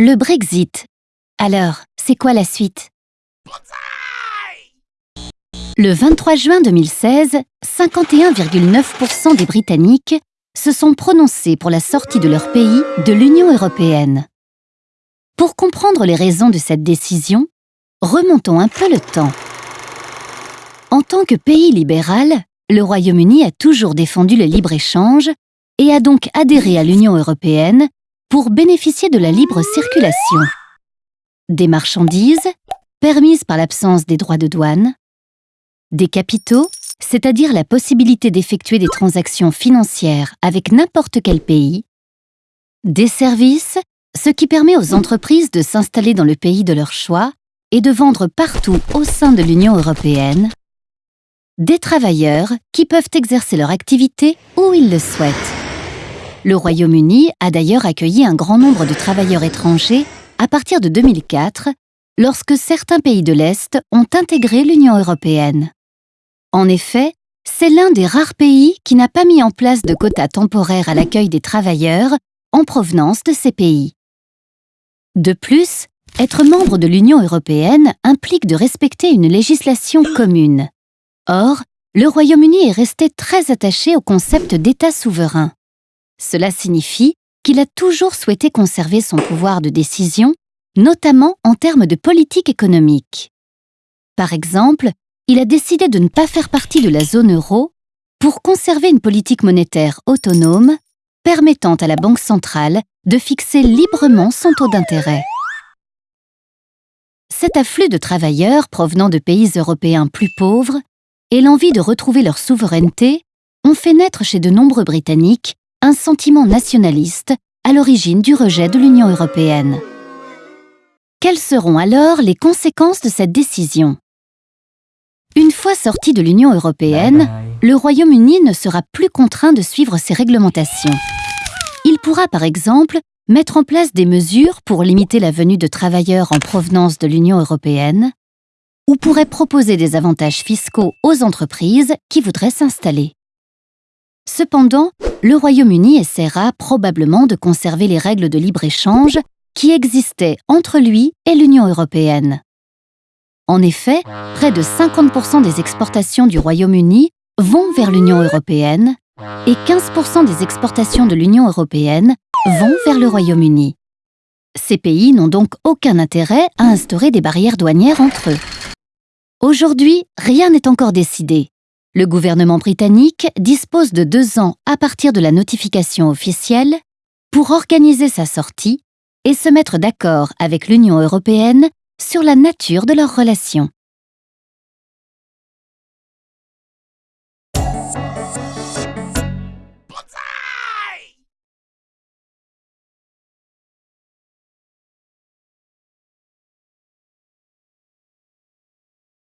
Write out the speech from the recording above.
Le Brexit. Alors, c'est quoi la suite? Le 23 juin 2016, 51,9% des Britanniques se sont prononcés pour la sortie de leur pays de l'Union européenne. Pour comprendre les raisons de cette décision, remontons un peu le temps. En tant que pays libéral, le Royaume-Uni a toujours défendu le libre-échange et a donc adhéré à l'Union européenne pour bénéficier de la libre circulation. Des marchandises, permises par l'absence des droits de douane, des capitaux, c'est-à-dire la possibilité d'effectuer des transactions financières avec n'importe quel pays, des services, ce qui permet aux entreprises de s'installer dans le pays de leur choix et de vendre partout au sein de l'Union européenne, des travailleurs qui peuvent exercer leur activité où ils le souhaitent. Le Royaume-Uni a d'ailleurs accueilli un grand nombre de travailleurs étrangers à partir de 2004, lorsque certains pays de l'Est ont intégré l'Union européenne. En effet, c'est l'un des rares pays qui n'a pas mis en place de quotas temporaires à l'accueil des travailleurs en provenance de ces pays. De plus, être membre de l'Union européenne implique de respecter une législation commune. Or, le Royaume-Uni est resté très attaché au concept d'État souverain. Cela signifie qu'il a toujours souhaité conserver son pouvoir de décision, notamment en termes de politique économique. Par exemple, il a décidé de ne pas faire partie de la zone euro pour conserver une politique monétaire autonome permettant à la Banque centrale de fixer librement son taux d'intérêt. Cet afflux de travailleurs provenant de pays européens plus pauvres et l'envie de retrouver leur souveraineté ont fait naître chez de nombreux Britanniques un sentiment nationaliste à l'origine du rejet de l'Union européenne. Quelles seront alors les conséquences de cette décision? Une fois sorti de l'Union européenne, le Royaume-Uni ne sera plus contraint de suivre ses réglementations. Il pourra par exemple mettre en place des mesures pour limiter la venue de travailleurs en provenance de l'Union européenne, ou pourrait proposer des avantages fiscaux aux entreprises qui voudraient s'installer. Cependant, le Royaume-Uni essaiera probablement de conserver les règles de libre-échange qui existaient entre lui et l'Union européenne. En effet, près de 50% des exportations du Royaume-Uni vont vers l'Union européenne et 15% des exportations de l'Union européenne vont vers le Royaume-Uni. Ces pays n'ont donc aucun intérêt à instaurer des barrières douanières entre eux. Aujourd'hui, rien n'est encore décidé, le gouvernement britannique dispose de deux ans à partir de la notification officielle pour organiser sa sortie et se mettre d'accord avec l'Union européenne sur la nature de leurs relations.